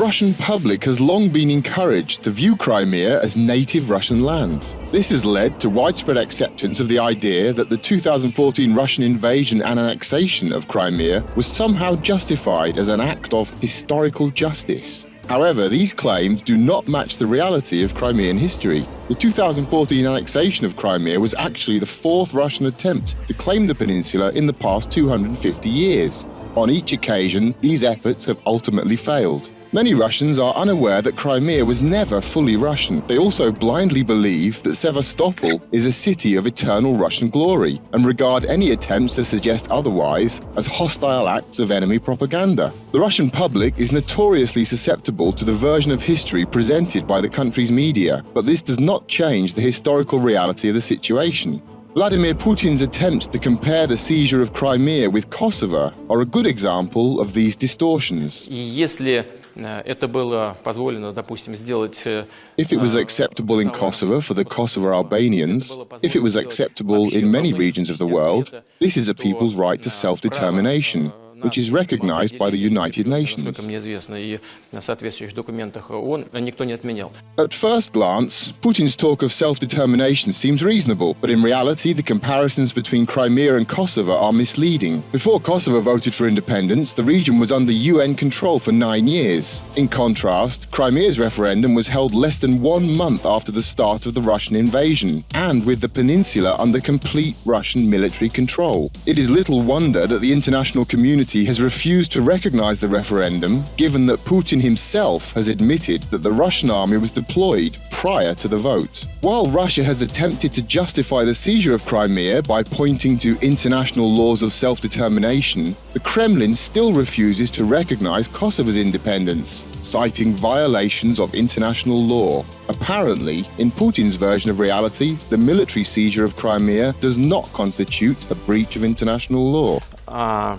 The Russian public has long been encouraged to view Crimea as native Russian land. This has led to widespread acceptance of the idea that the 2014 Russian invasion and annexation of Crimea was somehow justified as an act of historical justice. However, these claims do not match the reality of Crimean history. The 2014 annexation of Crimea was actually the fourth Russian attempt to claim the peninsula in the past 250 years. On each occasion, these efforts have ultimately failed. Many Russians are unaware that Crimea was never fully Russian. They also blindly believe that Sevastopol is a city of eternal Russian glory and regard any attempts to suggest otherwise as hostile acts of enemy propaganda. The Russian public is notoriously susceptible to the version of history presented by the country's media, but this does not change the historical reality of the situation. Vladimir Putin's attempts to compare the seizure of Crimea with Kosovo are a good example of these distortions. Если If it was acceptable in Kosovo for the Kosovo Albanians, if it was acceptable in many regions of the world, this is a people's right to self-determination which is recognized by the United Nations. At first glance, Putin's talk of self-determination seems reasonable, but in reality the comparisons between Crimea and Kosovo are misleading. Before Kosovo voted for independence, the region was under UN control for nine years. In contrast, Crimea's referendum was held less than one month after the start of the Russian invasion, and with the peninsula under complete Russian military control. It is little wonder that the international community community has refused to recognize the referendum, given that Putin himself has admitted that the Russian army was deployed prior to the vote. While Russia has attempted to justify the seizure of Crimea by pointing to international laws of self-determination, the Kremlin still refuses to recognize Kosovo's independence, citing violations of international law. Apparently, in Putin's version of reality, the military seizure of Crimea does not constitute a breach of international law. Uh,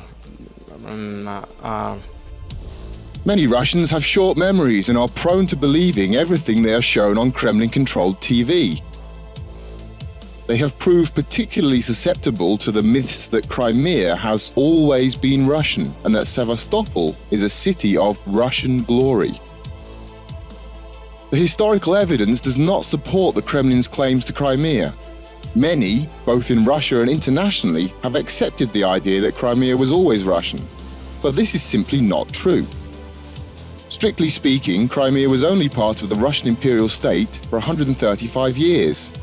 uh, Many Russians have short memories and are prone to believing everything they are shown on Kremlin-controlled TV. They have proved particularly susceptible to the myths that Crimea has always been Russian and that Sevastopol is a city of Russian glory. The historical evidence does not support the Kremlin's claims to Crimea. Many, both in Russia and internationally, have accepted the idea that Crimea was always Russian. But this is simply not true. Strictly speaking, Crimea was only part of the Russian imperial state for 135 years.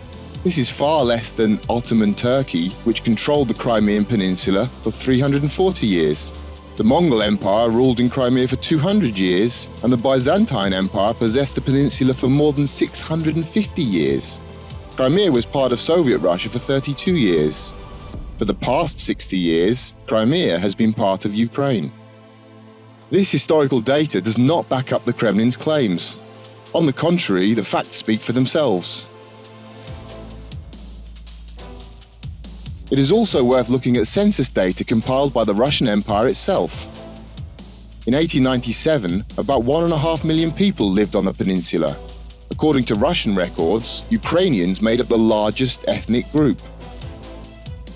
This is far less than Ottoman Turkey, which controlled the Crimean Peninsula for 340 years. The Mongol Empire ruled in Crimea for 200 years, and the Byzantine Empire possessed the peninsula for more than 650 years. Crimea was part of Soviet Russia for 32 years. For the past 60 years, Crimea has been part of Ukraine. This historical data does not back up the Kremlin's claims. On the contrary, the facts speak for themselves. It is also worth looking at census data compiled by the Russian Empire itself. In 1897, about one and a half million people lived on the peninsula. According to Russian records, Ukrainians made up the largest ethnic group.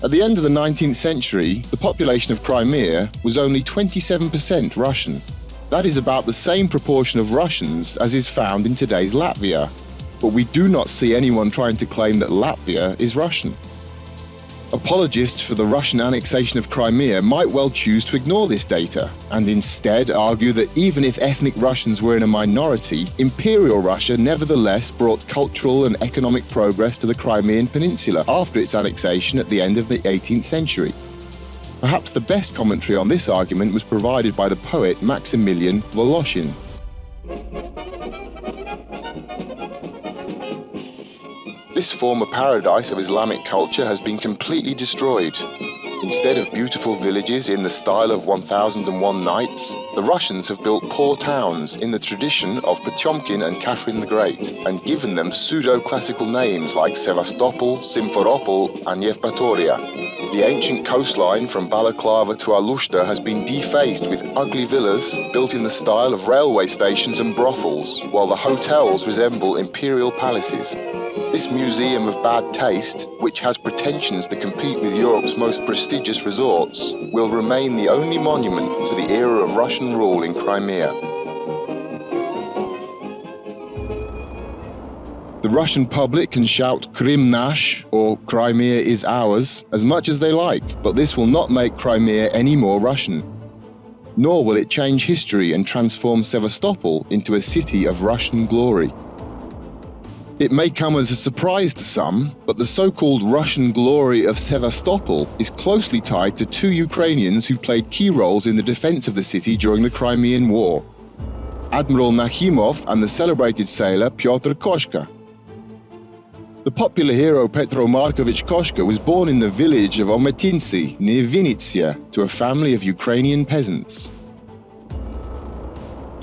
At the end of the 19th century, the population of Crimea was only 27% Russian. That is about the same proportion of Russians as is found in today's Latvia. But we do not see anyone trying to claim that Latvia is Russian. Apologists for the Russian annexation of Crimea might well choose to ignore this data and instead argue that even if ethnic Russians were in a minority, Imperial Russia nevertheless brought cultural and economic progress to the Crimean Peninsula after its annexation at the end of the 18th century. Perhaps the best commentary on this argument was provided by the poet Maximilian Voloshin. This former paradise of Islamic culture has been completely destroyed. Instead of beautiful villages in the style of 1001 Nights, the Russians have built poor towns in the tradition of Potemkin and Catherine the Great, and given them pseudo-classical names like Sevastopol, Simferopol and Yevpatoria. The ancient coastline from Balaclava to Alushta has been defaced with ugly villas built in the style of railway stations and brothels, while the hotels resemble imperial palaces. This museum of bad taste, which has pretensions to compete with Europe's most prestigious resorts, will remain the only monument to the era of Russian rule in Crimea. The Russian public can shout Krim Nash or Crimea is ours as much as they like, but this will not make Crimea any more Russian. Nor will it change history and transform Sevastopol into a city of Russian glory. It may come as a surprise to some, but the so-called Russian glory of Sevastopol is closely tied to two Ukrainians who played key roles in the defense of the city during the Crimean War. Admiral Nakhimov and the celebrated sailor Pyotr Koshka. The popular hero Petro Markovich Koshka was born in the village of Ometintsy near Vinnytsia to a family of Ukrainian peasants.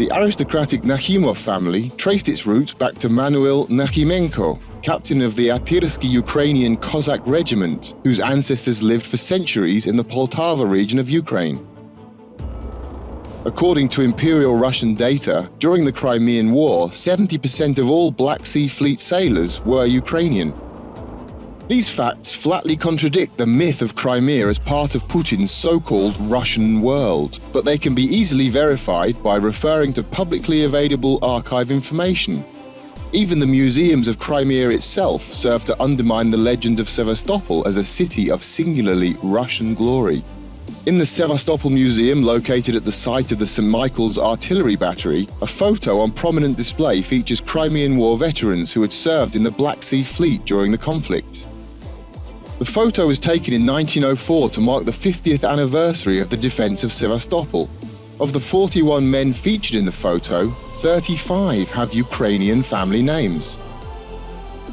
The aristocratic Nakhimov family traced its roots back to Manuel Nakhimenko, captain of the Akhtyrsky Ukrainian Cossack regiment, whose ancestors lived for centuries in the Poltava region of Ukraine. According to Imperial Russian data, during the Crimean War, 70% of all Black Sea Fleet sailors were Ukrainian. These facts flatly contradict the myth of Crimea as part of Putin's so-called Russian world, but they can be easily verified by referring to publicly available archive information. Even the museums of Crimea itself serve to undermine the legend of Sevastopol as a city of singularly Russian glory. In the Sevastopol Museum, located at the site of the St. Michael's Artillery Battery, a photo on prominent display features Crimean War veterans who had served in the Black Sea Fleet during the conflict. The photo was taken in 1904 to mark the 50th anniversary of the defense of Sevastopol. Of the 41 men featured in the photo, 35 have Ukrainian family names.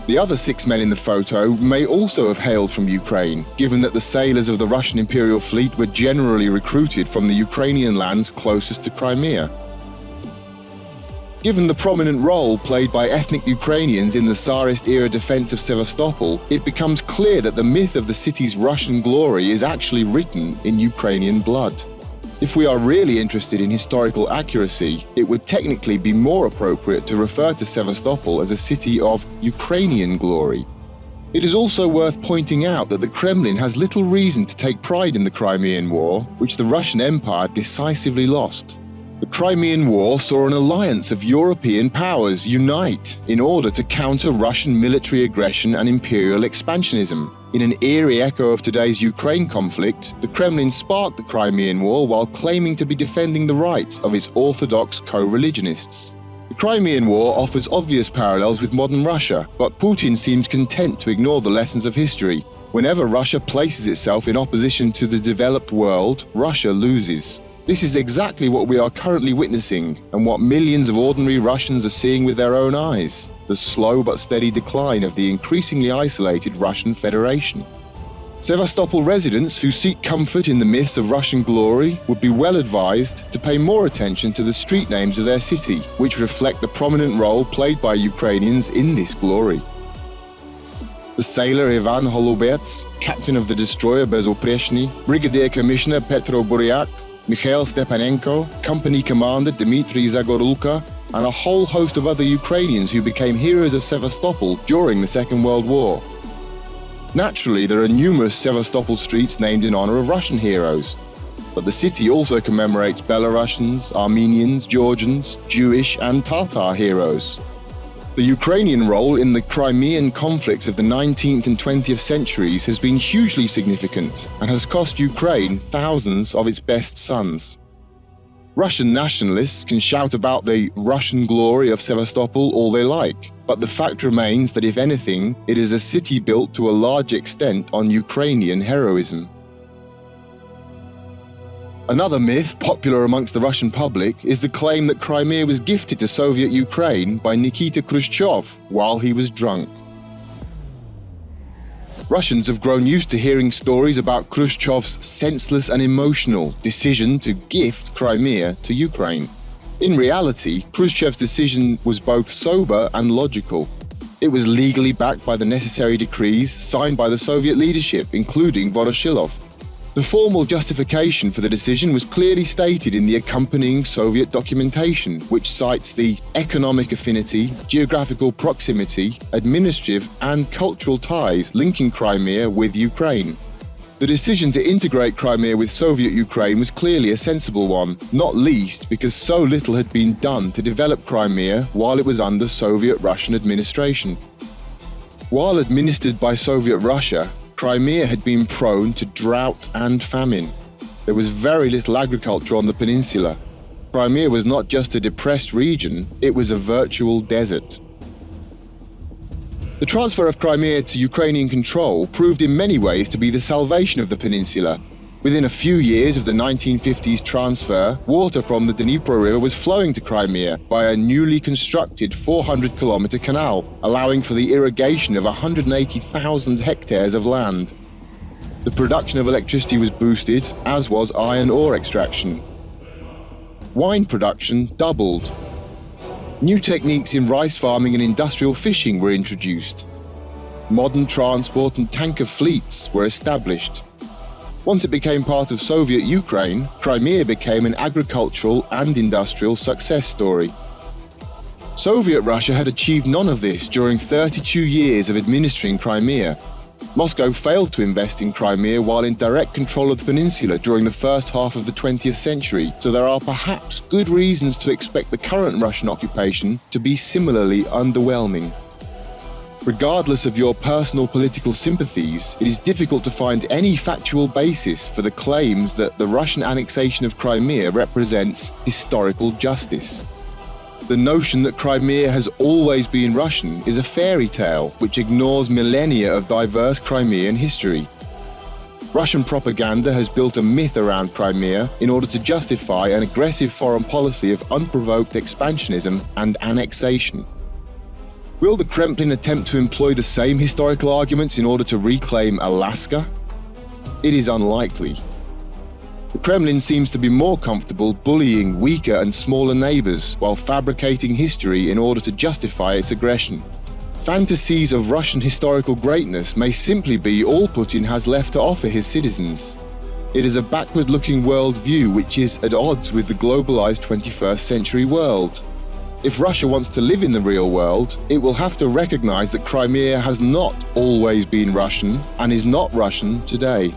The other six men in the photo may also have hailed from Ukraine, given that the sailors of the Russian Imperial Fleet were generally recruited from the Ukrainian lands closest to Crimea. Given the prominent role played by ethnic Ukrainians in the Tsarist-era defense of Sevastopol, it becomes clear that the myth of the city's Russian glory is actually written in Ukrainian blood. If we are really interested in historical accuracy, it would technically be more appropriate to refer to Sevastopol as a city of Ukrainian glory. It is also worth pointing out that the Kremlin has little reason to take pride in the Crimean War, which the Russian Empire decisively lost. The Crimean War saw an alliance of European powers unite in order to counter Russian military aggression and imperial expansionism. In an eerie echo of today's Ukraine conflict, the Kremlin sparked the Crimean War while claiming to be defending the rights of its orthodox co-religionists. The Crimean War offers obvious parallels with modern Russia, but Putin seems content to ignore the lessons of history. Whenever Russia places itself in opposition to the developed world, Russia loses. This is exactly what we are currently witnessing and what millions of ordinary Russians are seeing with their own eyes the slow but steady decline of the increasingly isolated Russian Federation. Sevastopol residents who seek comfort in the myths of Russian glory would be well advised to pay more attention to the street names of their city, which reflect the prominent role played by Ukrainians in this glory. The sailor Ivan Holubets, captain of the destroyer Bezuprechny, Brigadier Commissioner Petro Buryak, Mikhail Stepanenko, company commander Dmitry Zagorulka, and a whole host of other Ukrainians who became heroes of Sevastopol during the Second World War. Naturally, there are numerous Sevastopol streets named in honor of Russian heroes, but the city also commemorates Belarusians, Armenians, Georgians, Jewish and Tatar heroes. The Ukrainian role in the Crimean conflicts of the 19th and 20th centuries has been hugely significant and has cost Ukraine thousands of its best sons. Russian nationalists can shout about the Russian glory of Sevastopol all they like, but the fact remains that if anything, it is a city built to a large extent on Ukrainian heroism. Another myth popular amongst the Russian public is the claim that Crimea was gifted to Soviet Ukraine by Nikita Khrushchev while he was drunk. Russians have grown used to hearing stories about Khrushchev's senseless and emotional decision to gift Crimea to Ukraine. In reality, Khrushchev's decision was both sober and logical. It was legally backed by the necessary decrees signed by the Soviet leadership, including Voroshilov. The formal justification for the decision was clearly stated in the accompanying Soviet documentation, which cites the economic affinity, geographical proximity, administrative and cultural ties linking Crimea with Ukraine. The decision to integrate Crimea with Soviet Ukraine was clearly a sensible one, not least because so little had been done to develop Crimea while it was under Soviet Russian administration. While administered by Soviet Russia, Crimea had been prone to drought and famine. There was very little agriculture on the peninsula. Crimea was not just a depressed region, it was a virtual desert. The transfer of Crimea to Ukrainian control proved in many ways to be the salvation of the peninsula. Within a few years of the 1950s transfer, water from the Dnipro River was flowing to Crimea by a newly constructed 400 kilometer canal, allowing for the irrigation of 180,000 hectares of land. The production of electricity was boosted, as was iron ore extraction. Wine production doubled, New techniques in rice farming and industrial fishing were introduced. Modern transport and tanker fleets were established. Once it became part of Soviet Ukraine, Crimea became an agricultural and industrial success story. Soviet Russia had achieved none of this during 32 years of administering Crimea, Moscow failed to invest in Crimea while in direct control of the peninsula during the first half of the 20th century, so there are perhaps good reasons to expect the current Russian occupation to be similarly underwhelming. Regardless of your personal political sympathies, it is difficult to find any factual basis for the claims that the Russian annexation of Crimea represents historical justice. The notion that Crimea has always been Russian is a fairy tale which ignores millennia of diverse Crimean history. Russian propaganda has built a myth around Crimea in order to justify an aggressive foreign policy of unprovoked expansionism and annexation. Will the Kremlin attempt to employ the same historical arguments in order to reclaim Alaska? It is unlikely. The Kremlin seems to be more comfortable bullying weaker and smaller neighbors while fabricating history in order to justify its aggression. Fantasies of Russian historical greatness may simply be all Putin has left to offer his citizens. It is a backward looking worldview which is at odds with the globalized 21st century world. If Russia wants to live in the real world, it will have to recognize that Crimea has not always been Russian and is not Russian today.